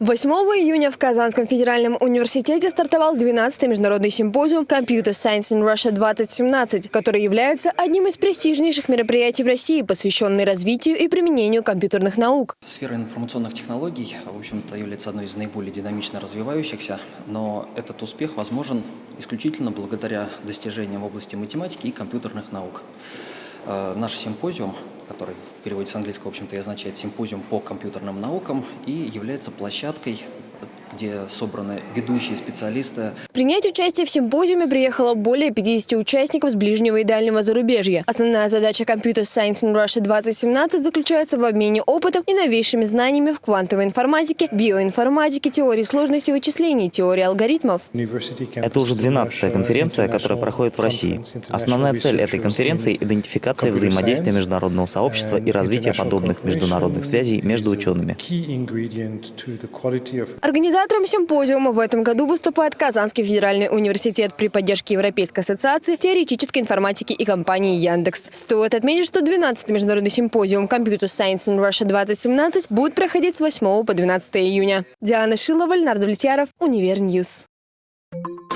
8 июня в Казанском федеральном университете стартовал 12-й международный симпозиум Computer Science in Russia 2017, который является одним из престижнейших мероприятий в России, посвященный развитию и применению компьютерных наук. Сфера информационных технологий, в общем-то, является одной из наиболее динамично развивающихся, но этот успех возможен исключительно благодаря достижениям в области математики и компьютерных наук. Э, наш симпозиум, который в переводе с английского, в общем-то, и означает симпозиум по компьютерным наукам, и является площадкой где собраны ведущие специалисты. Принять участие в симпозиуме приехало более 50 участников с ближнего и дальнего зарубежья. Основная задача Computer Science in Russia 2017 заключается в обмене опытом и новейшими знаниями в квантовой информатике, биоинформатике, теории сложности вычислений, теории алгоритмов. Это уже 12-я конференция, которая проходит в России. Основная цель этой конференции – идентификация взаимодействия международного сообщества и развитие подобных международных связей между учеными. Организация Организатором симпозиума в этом году выступает Казанский федеральный университет при поддержке Европейской ассоциации теоретической информатики и компании Яндекс. Стоит отметить, что 12-й международный симпозиум Computer Science in Russia 2017 будет проходить с 8 по 12 июня. Диана Шилова, Леонард Влетьяров, UniverNews. Thank you.